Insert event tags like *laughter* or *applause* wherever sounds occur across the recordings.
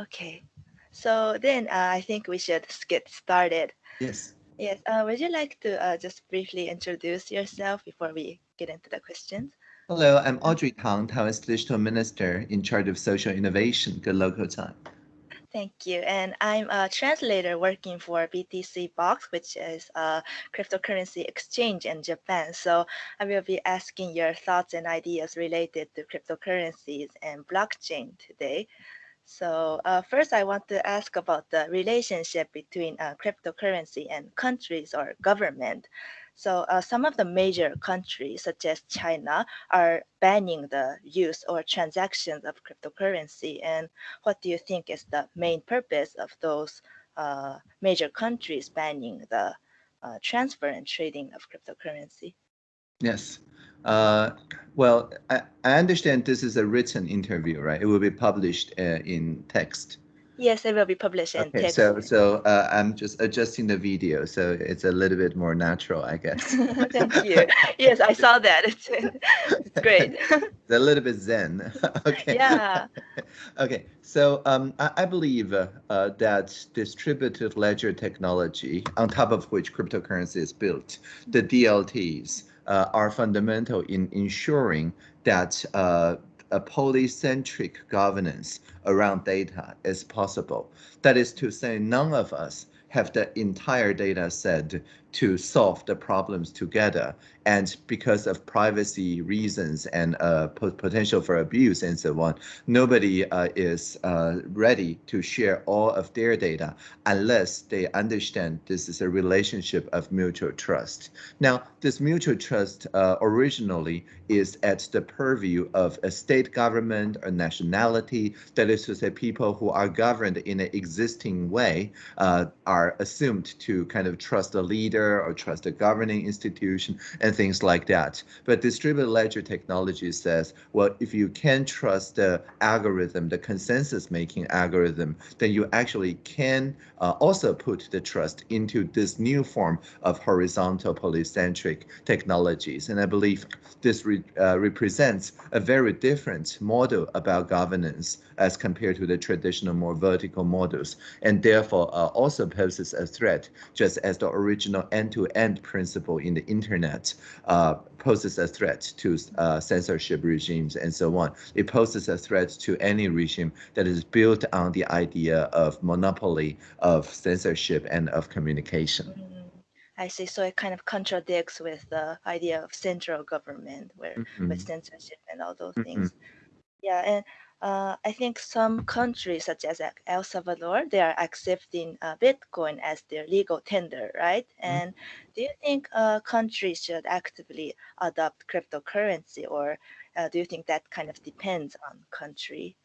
Okay. So then uh, I think we should get started. Yes. Yes. Uh, would you like to uh, just briefly introduce yourself before we get into the questions? Hello, I'm Audrey Tang, Taiwan's Digital Minister in charge of social innovation. Good local time. Thank you. And I'm a translator working for BTC Box, which is a cryptocurrency exchange in Japan. So I will be asking your thoughts and ideas related to cryptocurrencies and blockchain today. So uh, first, I want to ask about the relationship between uh, cryptocurrency and countries or government. So uh, some of the major countries, such as China, are banning the use or transactions of cryptocurrency. And what do you think is the main purpose of those uh, major countries banning the uh, transfer and trading of cryptocurrency? Yes. Uh, well, I, I understand this is a written interview, right? It will be published uh, in text. Yes, it will be published in Okay, text. so so uh, I'm just adjusting the video, so it's a little bit more natural, I guess. *laughs* Thank you. Yes, I saw that. It's, *laughs* it's great. It's a little bit zen. *laughs* okay. yeah. Okay, so um, I, I believe uh, uh, that distributed ledger technology, on top of which cryptocurrency is built, the DLTs, are fundamental in ensuring that uh, a polycentric governance around data is possible. That is to say, none of us have the entire data set to solve the problems together. And because of privacy reasons and uh, potential for abuse and so on, nobody uh, is uh, ready to share all of their data unless they understand this is a relationship of mutual trust. Now, this mutual trust uh, originally is at the purview of a state government or nationality, that is to say people who are governed in an existing way uh, are assumed to kind of trust the leader or trust governing institution and things like that. But distributed ledger technology says, well, if you can trust the algorithm, the consensus making algorithm, then you actually can uh, also put the trust into this new form of horizontal polycentric technologies. And I believe this re, uh, represents a very different model about governance as compared to the traditional more vertical models, and therefore uh, also poses a threat, just as the original end-to-end principle in the internet uh, poses a threat to uh, censorship regimes and so on. It poses a threat to any regime that is built on the idea of monopoly of censorship and of communication. Mm -hmm. I see. So it kind of contradicts with the idea of central government, where mm -hmm. with censorship and all those mm -hmm. things. Yeah, and uh, I think some countries, such as El Salvador, they are accepting uh, Bitcoin as their legal tender, right? Mm-hmm. And do you think uh, countries should actively adopt cryptocurrency, or uh, do you think that kind of depends on country?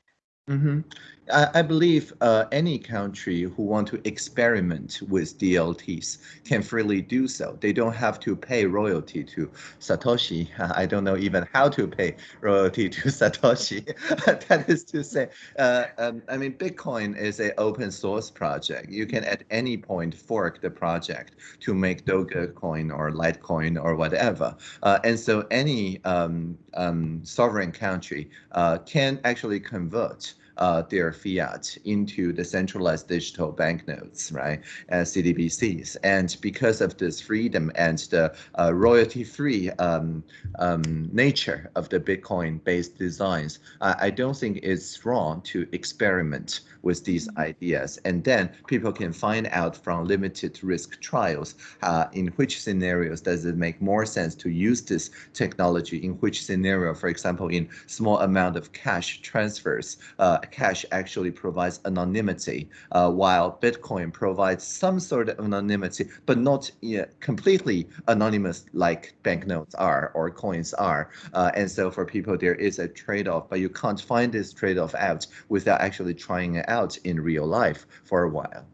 Mm -hmm. I, I, believe uh, any country who want to experiment with DLTs can freely do so. They don't have to pay royalty to Satoshi. *laughs* I don't know even how to pay royalty to *laughs* Satoshi. *laughs* that is to say, uh, um, I mean, Bitcoin is an open source project. You can at any point fork the project to make Dogecoin or Litecoin or whatever. Uh, and so any um, um, sovereign country uh, can actually convert uh, their fiat into the centralized digital banknotes, right, as CDBCs. And because of this freedom and the uh, royalty-free um, um, nature of the Bitcoin-based designs, I don't think it's wrong to experiment with these mm-hmm. ideas. And then people can find out from limited risk trials uh, in which scenarios does it make more sense to use this technology, in which scenario, for example, in small amount of cash transfers, uh, cash actually provides anonymity, uh, while Bitcoin provides some sort of anonymity, but not completely anonymous like banknotes are or coins are. Uh, and so for people, there is a trade-off, but you can't find this trade-off out without actually trying it out in real life for a while.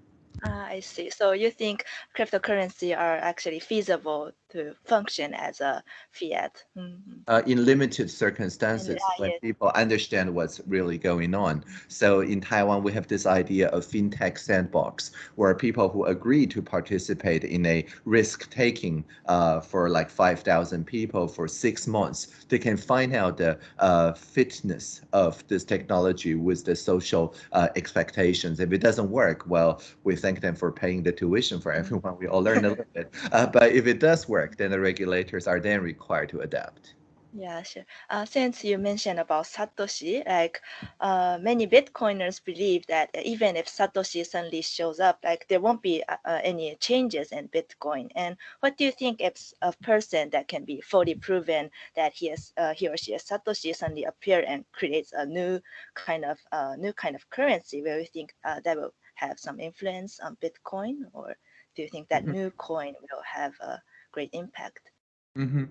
Ah, I see. So you think cryptocurrency are actually feasible to function as a fiat? Mhm. uh, in limited circumstances ah, when yes. people understand what's really going on. So in Taiwan, we have this idea of fintech sandbox, where people who agree to participate in a risk taking uh, for like 5,000 people for six months, they can find out the uh, fitness of this technology with the social uh, expectations. If it doesn't work, well, we thank them for paying the tuition for everyone. We all learn a little bit. Uh, but if it does work, then the regulators are then required to adapt. Yeah, sure. Uh, since you mentioned about Satoshi, like uh, many Bitcoiners believe that even if Satoshi suddenly shows up, like there won't be uh, uh, any changes in Bitcoin. And what do you think if a person that can be fully proven that he is uh, he or she is Satoshi suddenly appear and creates a new kind of uh, new kind of currency? Where you think uh, that will have some influence on Bitcoin, or do you think that Mhm. new coin will have a great impact? hmm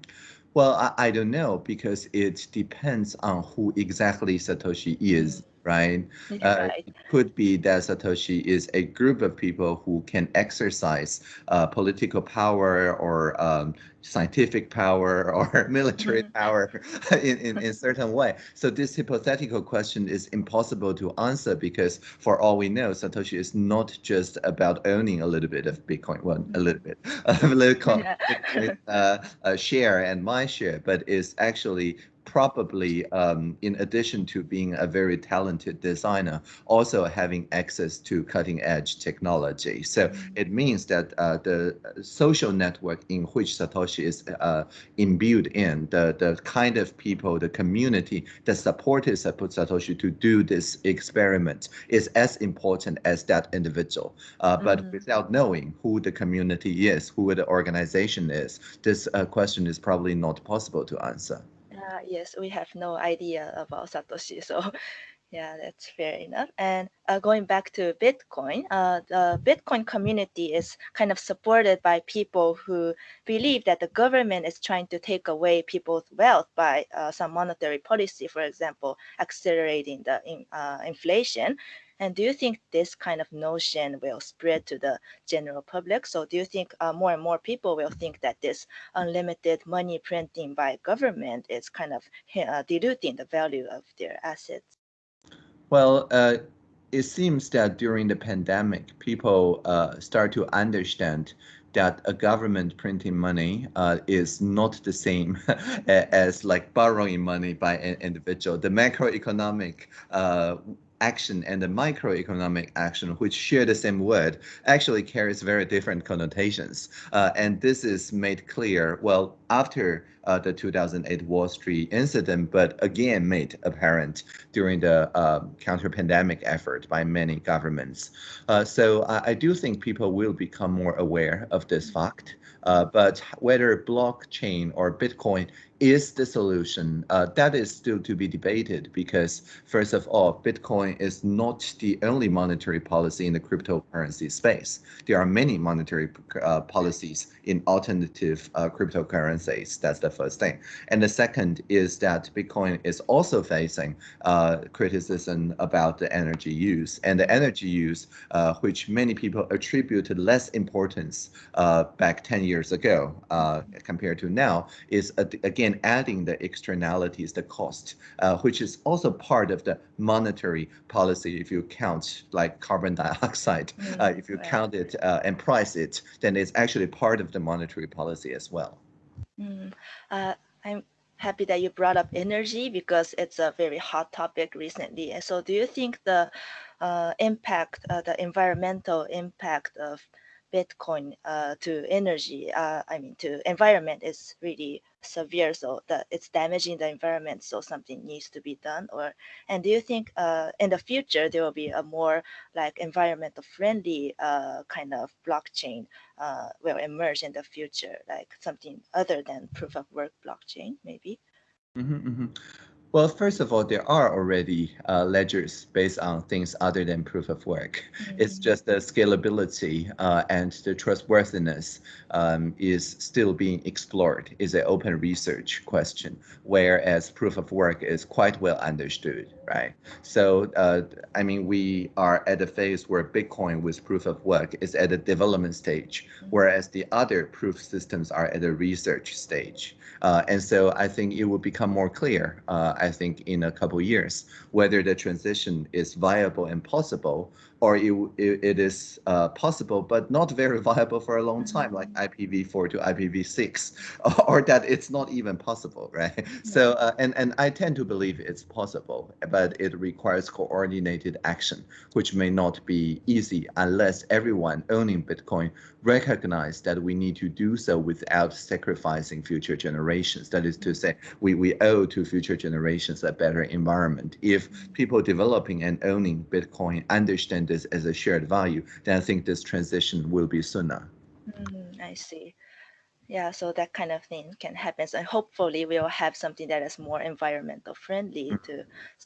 Well, I, I don't know because it depends on who exactly Satoshi is, right? Uh, it could be that Satoshi is a group of people who can exercise uh, political power or um, scientific power *laughs* or military Mhm. power *laughs* in, in, in certain way. So this hypothetical question is impossible to answer because for all we know, Satoshi is not just about owning a little bit of Bitcoin, well, a little bit, *laughs* a little Yeah. Uh, uh, share and my share, but is actually probably um, in addition to being a very talented designer, also having access to cutting edge technology. So it means that uh, the social network in which Satoshi is uh, imbued in, the, the kind of people, the community that supported Satoshi to do this experiment is as important as that individual. Uh, but Mhm. without knowing who the community is, who the organization is, this uh, question is probably not possible to answer. Uh, yes, we have no idea about Satoshi, so *laughs* yeah, that's fair enough. And uh, going back to Bitcoin, uh, the Bitcoin community is kind of supported by people who believe that the government is trying to take away people's wealth by uh, some monetary policy, for example, accelerating the in, uh, inflation. And do you think this kind of notion will spread to the general public? So do you think uh, more and more people will think that this unlimited money printing by government is kind of uh, diluting the value of their assets? Well, uh, it seems that during the pandemic, people uh, start to understand that a government printing money uh, is not the same *laughs* as like borrowing money by an individual. The macroeconomic uh, action and the microeconomic action, which share the same word, actually carries very different connotations. Uh, and this is made clear, well, after uh, the 2008 Wall Street incident, but again made apparent during the uh, counter-pandemic effort by many governments. Uh, so I, I, do think people will become more aware of this fact. Uh, but whether blockchain or Bitcoin is the solution, uh, that is still to be debated because, first of all, Bitcoin is not the only monetary policy in the cryptocurrency space. There are many monetary uh, policies in alternative uh, cryptocurrencies. That's the first thing. And the second is that Bitcoin is also facing uh, criticism about the energy use. And the energy use, which many people attributed less importance back 10 years ago compared to now, is again adding the externalities, the cost, uh, which is also part of the monetary policy. If you count like carbon *laughs* dioxide, mm, uh, if you count it uh, and price it, then it's actually part of the monetary policy as well. Mm, I'm happy that you brought up energy because it's a very hot topic recently. And so, do you think the uh, impact, uh, the environmental impact of Bitcoin uh, to energy, uh, I mean to environment is really severe. So that it's damaging the environment. So something needs to be done. Or and do you think uh, in the future there will be a more like environmental friendly uh, kind of blockchain uh, will emerge in the future, like something other than proof of work blockchain, maybe? Mm -hmm, mm -hmm. Well, first of all, there are already uh, ledgers based on things other than proof of work. Mm -hmm. It's just the scalability uh, and the trustworthiness um, is still being explored. Is an open research question, whereas proof of work is quite well understood, right? So, uh, I mean, we are at a phase where Bitcoin with proof of work is at a development stage, mm-hmm. whereas the other proof systems are at a research stage. Uh, and so I think it will become more clear, uh, I think, in a couple years, whether the transition is viable and possible, or it, it is uh, possible but not very viable for a long time, like mm-hmm. IPv4 to IPv6, *laughs* or that it's not even possible, *laughs* right? So, uh, and, and I tend to believe it's possible, but it requires coordinated action, which may not be easy unless everyone owning Bitcoin recognize that we need to do so without sacrificing future generations. That is to say, we, we owe to future generations a better environment. If people developing and owning Bitcoin understand this as a shared value, then I think this transition will be sooner. Mm, I see. Yeah, so that kind of thing can happen. And hopefully we'll have something that is more environmental friendly mm -hmm. to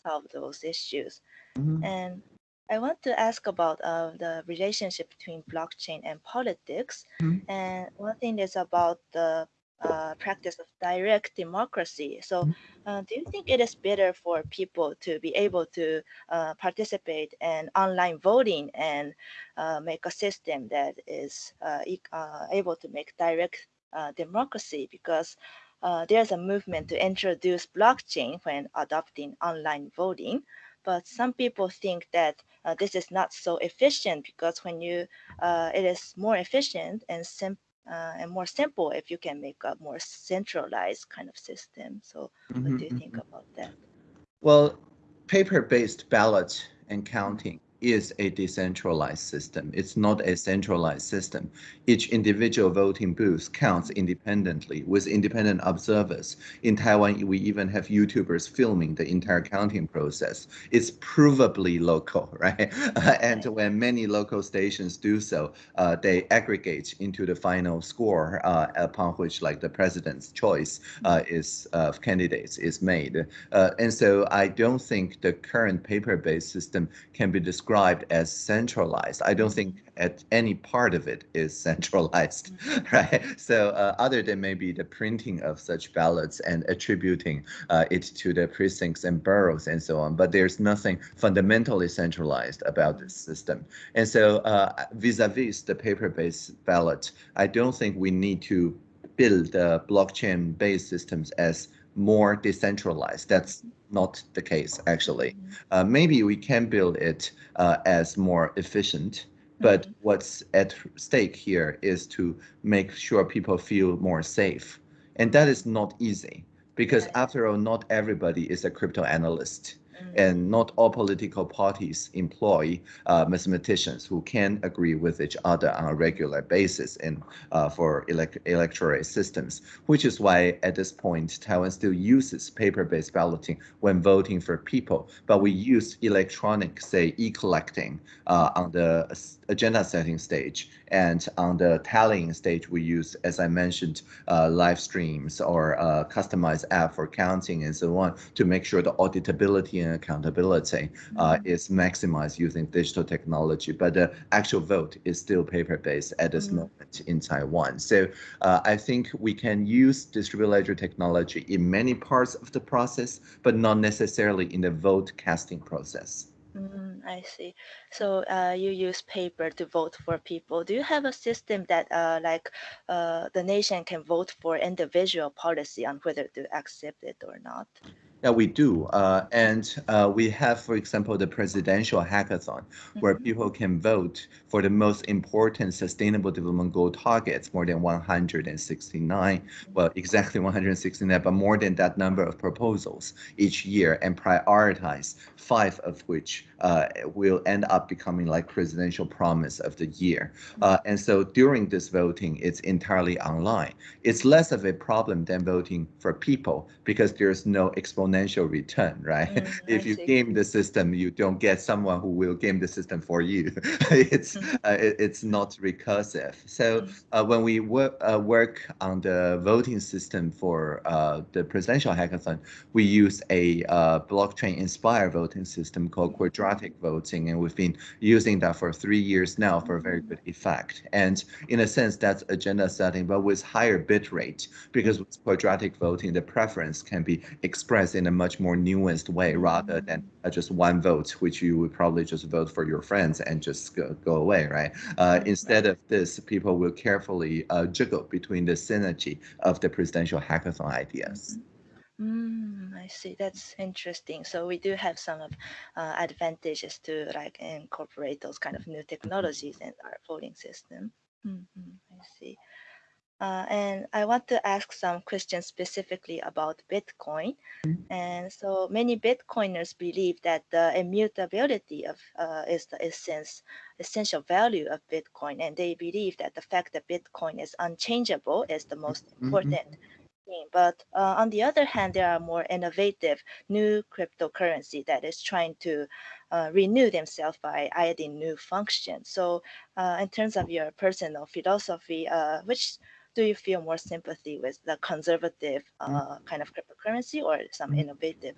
solve those issues. Mm -hmm. And I want to ask about uh, the relationship between blockchain and politics. Mm-hmm. And one thing is about the uh, practice of direct democracy. So, mm-hmm. uh, do you think it is better for people to be able to uh, participate in online voting and uh, make a system that is uh, uh, able to make direct democracy? Because there's a movement to introduce blockchain when adopting online voting but some people think that uh, this is not so efficient because when you uh, it is more efficient and simple uh, and more simple if you can make a more centralized kind of system. So mm -hmm, what do you think mm -hmm. about that? Well, paper-based ballots and counting is a decentralized system. It's not a centralized system. Each individual voting booth counts independently with independent observers. In Taiwan, we even have YouTubers filming the entire counting process. It's provably local, *laughs* right? and when many local stations do so, uh, they aggregate into the final score uh, upon which like the president's choice uh, is of candidates is made. Uh, and so I don't think the current paper-based system can be described described as centralized. I don't think at any part of it is *laughs* centralized, mm-hmm. right? So uh, other than maybe the printing of such ballots and attributing uh, it to the precincts and boroughs and so on, but there's nothing fundamentally centralized about this system. And so uh, vis-a-vis -vis the paper-based ballot, I don't think we need to build blockchain-based systems as more decentralized. That's not the case, actually. Mm-hmm. Uh, maybe we can build it uh, as more efficient, but mm -hmm. what's at stake here is to make sure people feel more safe. And that is not easy because after all, not everybody is a cryptanalyst. Mm. and not all political parties employ uh, mathematicians who can agree with each other on a regular basis in uh, for elect electoral systems, which is why at this point Taiwan still uses paper-based balloting when voting for people, but we use electronic, say, e-collecting uh, on the agenda setting stage, and on the tallying stage, we use, as I mentioned, uh, live streams or a customized app for counting and so on to make sure the auditability and accountability uh, mm-hmm. is maximized using digital technology. But the actual vote is still paper-based at this mm -hmm. moment in Taiwan. So uh, I think we can use distributed ledger technology in many parts of the process, but not necessarily in the vote casting process. Mm, I see. So uh, you use paper to vote for people. Do you have a system that uh, like uh, the nation can vote for individual policy on whether to accept it or not? Yeah, we do. Uh, and uh, we have, for example, the presidential hackathon, where mm -hmm. people can vote for the most important sustainable development goal targets, more than 169, well, exactly 169, but more than that number of proposals each year and prioritize five of which uh, will end up becoming like presidential promise of the year. Mm-hmm. Uh, and so during this voting, it's entirely online. It's less of a problem than voting for people because there's no exponential exponential return, right? Mm, *laughs* if you game the system, you don't get someone who will game the system for you. *laughs* it's Mm. uh, it- it's not recursive. So Mm. uh, when we work uh, work on the voting system for uh, the presidential hackathon, we use a uh, blockchain-inspired voting system called quadratic voting, and we've been using that for three years now for a very good effect. And in a sense, that's agenda setting, but with higher bit rate, because with quadratic voting, the preference can be expressed in a much more nuanced way rather than uh, just one vote, which you would probably just vote for your friends and just go, go away, right? Uh, Mm, instead of this, people will carefully uh, jiggle between the synergy of the presidential hackathon ideas. Mm, I see. That's interesting. So we do have some of uh, advantages to like incorporate those kind of new technologies in our voting system. hmm I see. Uh, and I want to ask some questions specifically about Bitcoin. And so many Bitcoiners believe that the immutability of uh, is the essence, essential value of Bitcoin, and they believe that the fact that Bitcoin is unchangeable is the most Mhm. important thing. But uh, on the other hand, there are more innovative new cryptocurrency that is trying to uh, renew themselves by adding new functions. So, uh, in terms of your personal philosophy, uh, which do you feel more sympathy with the conservative uh, kind of cryptocurrency or some Mhm. innovative?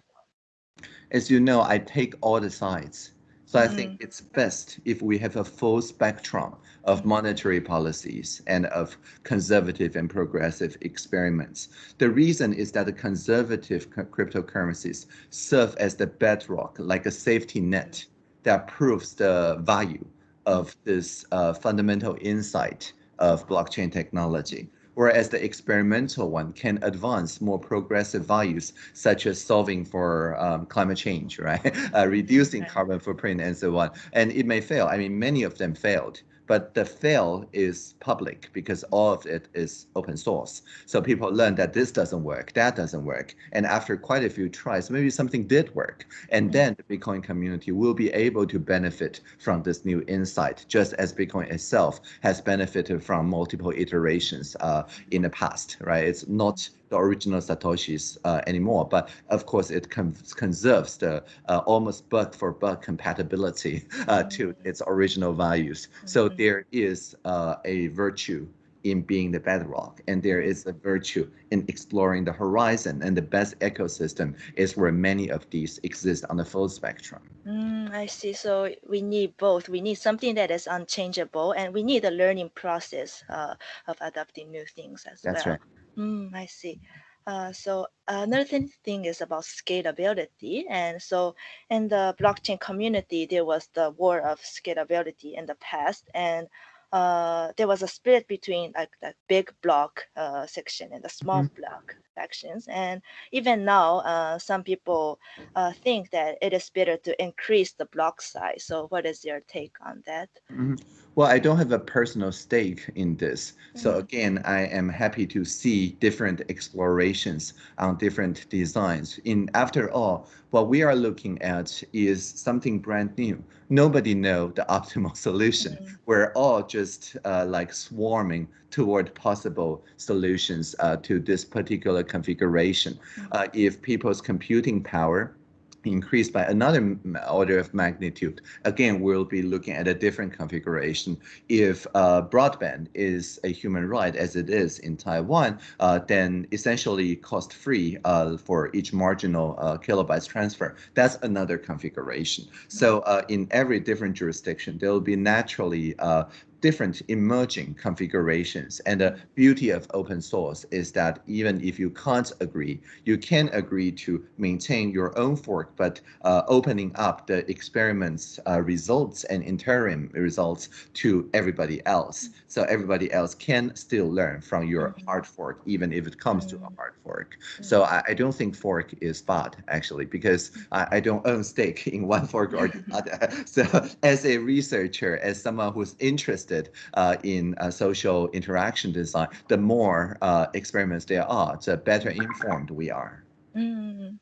As you know, I take all the sides. So I think Mm. it's best if we have a full spectrum of Mm. monetary policies and of conservative and progressive experiments. The reason is that the conservative cryptocurrencies serve as the bedrock, like a safety net that proves the value of this uh, fundamental insight of blockchain technology. Whereas the experimental one can advance more progressive values, such as solving for um, climate change, right? *laughs* Uh, reducing carbon footprint and so on. And it may fail. I mean, many of them failed, but the fail is public because all of it is open source. So people learn that this doesn't work, that doesn't work. And after quite a few tries, maybe something did work. And Mm. then the Bitcoin community will be able to benefit from this new insight, just as Bitcoin itself has benefited from multiple iterations uh, in the past, right? It's not the original Satoshis uh, anymore, but of course it con- conserves the uh, almost bug for bug compatibility uh, to its original values. So Mhm. there is uh, a virtue in being the bedrock, and there is a virtue in exploring the horizon. And the best ecosystem is where many of these exist on the full spectrum. Mm, I see. So we need both. We need something that is unchangeable, and we need a learning process uh, of adopting new things as That's well. right. Mm, I see. Uh, so another thing, thing is about scalability. And so in the blockchain community, there was the war of scalability in the past, and uh, there was a split between like the big block uh, section and the small block sections. And even now, uh, some people uh, think that it is better to increase the block size. So what is your take on that? Mhm. Well, I don't have a personal stake in this. So Mhm. again, I am happy to see different explorations on different designs. In after all, what we are looking at is something brand new. Nobody know the *laughs* optimal solution. Mhm. We're all just uh, like swarming toward possible solutions uh, to this particular configuration. Mhm. Uh, if people's computing power increased by another order of magnitude, again, we'll be looking at a different configuration. If uh, broadband is a human right, as it is in Taiwan, uh, then essentially cost-free uh, for each marginal uh, kilobytes transfer. That's another configuration. So uh, in every different jurisdiction, there will be naturally uh, different emerging configurations. And the beauty of open source is that even if you can't agree, you can agree to maintain your own fork, but uh, opening up the experiments uh, results and interim results to everybody else. So everybody else can still learn from your Mhm. hard fork, even if it comes to a Mhm. hard fork. So I, I don't think fork is bad actually, because I, I don't own stake in one fork or the other. *laughs* So as a researcher, as someone who's interested uh, in uh, social interaction design, the more uh, experiments there are, the better informed we are. Mm,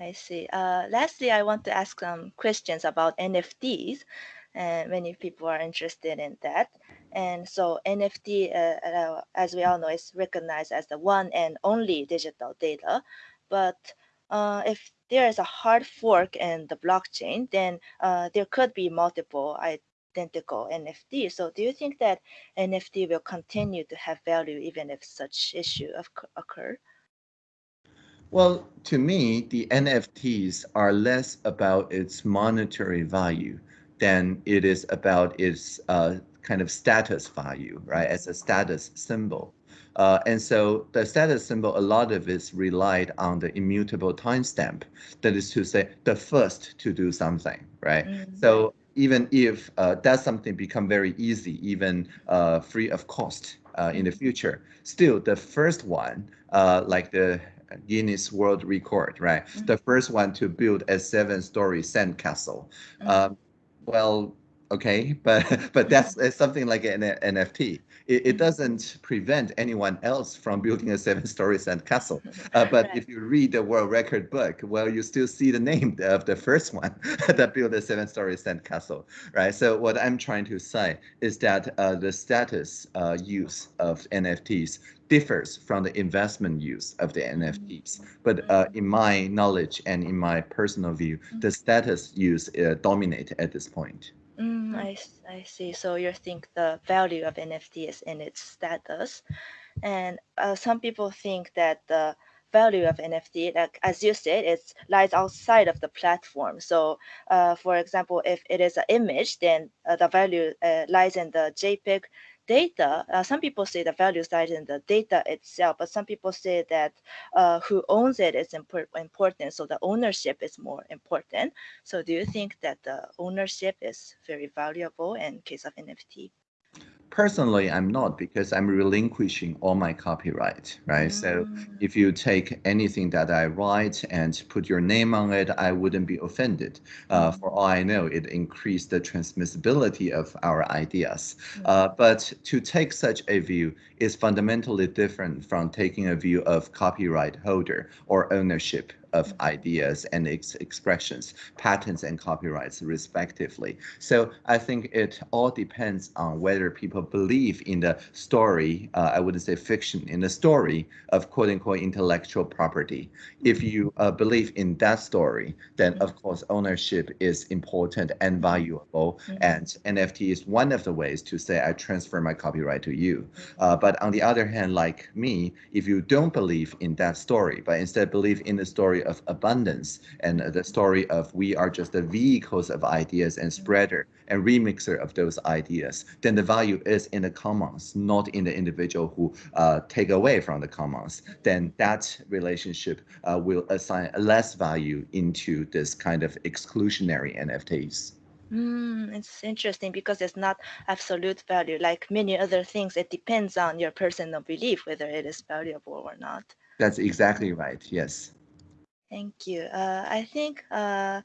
I see. Lastly, I want to ask some questions about NFTs, and many people are interested in that. And so NFT, uh, as we all know, is recognized as the one and only digital data. But uh, if there is a hard fork in the blockchain, then uh, there could be multiple identical NFT. So do you think that NFT will continue to have value even if such issue of occur? Well, to me, the NFTs are less about its monetary value than it is about its uh, kind of status value, right? As a status symbol. Uh, and so the status symbol, a lot of it relied on the immutable timestamp. That is to say, the first to do something, right? Mm-hmm. So even if uh, that something become very easy, even uh, free of cost uh, in the future, still the first one, uh, like the Guinness World Record, right? Mm-hmm. The first one to build a seven-story sand castle. Mm-hmm. Um, well, okay, *laughs* but but that's something like an NFT it, it, doesn't prevent anyone else from building a seven-story sand castle. *laughs* Uh, but right. if you read the world record book, well, you still see the name *laughs* of the first one that built a seven-story sand castle, right? So what I'm trying to say is that uh, the status uh, use of NFTs differs from the investment use of the NFTs. But uh, in my knowledge and in my personal view, the status use uh, dominate at this point. Mm, I, I see. So you think the value of NFT is in its status. And uh, some people think that the value of NFT, like as you said, it lies outside of the platform. So, uh, for example, if it is an image, then uh, the value uh, lies in the JPEG data, uh, some people say the value lies in the data itself, but some people say that uh, who owns it is impor important. So the ownership is more important. So do you think that the ownership is very valuable in case of NFT? Personally, I'm not because I'm relinquishing all my copyright, right? Mm. So if you take anything that I write and put your name on it, I wouldn't be offended. Uh, mm. for all I know, it increased the transmissibility of our ideas. Mm. Uh, but to take such a view is fundamentally different from taking a view of copyright holder or ownership of ideas and ex expressions, patents and copyrights respectively. So I think it all depends on whether people believe in the story, uh, I wouldn't say fiction, in the story of quote unquote intellectual property. If you uh, believe in that story, then of course ownership is important and valuable. Mm -hmm. And NFT is one of the ways to say I transfer my copyright to you. Uh, but on the other hand, like me, if you don't believe in that story, but instead believe in the story of abundance and the story of we are just the vehicles of ideas and spreader and remixer of those ideas, then the value is in the commons, not in the individual who uh, take away from the commons. Then that relationship uh, will assign less value into this kind of exclusionary NFTs. Mm, it's interesting because it's not absolute value. Like many other things, it depends on your personal belief whether it is valuable or not. That's exactly right. Yes. Thank you. Uh, I think uh,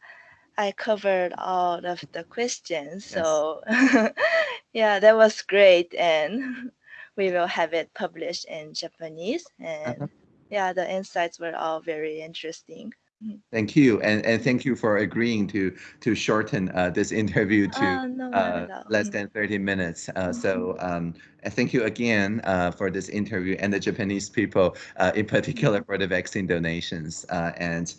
I covered all of the questions. So *laughs* yeah, that was great. And *laughs* we will have it published in Japanese. And uh -huh. yeah, the insights were all very interesting. Mm. Thank you, and and thank you for agreeing to to shorten uh, this interview to uh, no, uh, less than thirty minutes. Uh, so mm-hmm. um, thank you again uh, for this interview and the Japanese people, uh, in particular for the vaccine donations. and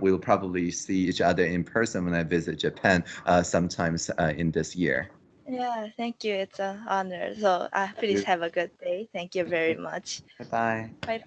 we'll probably see each other in person when I visit Japan sometimes in this year. Yeah, thank you. It's an honor. So please have a good day. Thank you very much. Bye bye. Bye.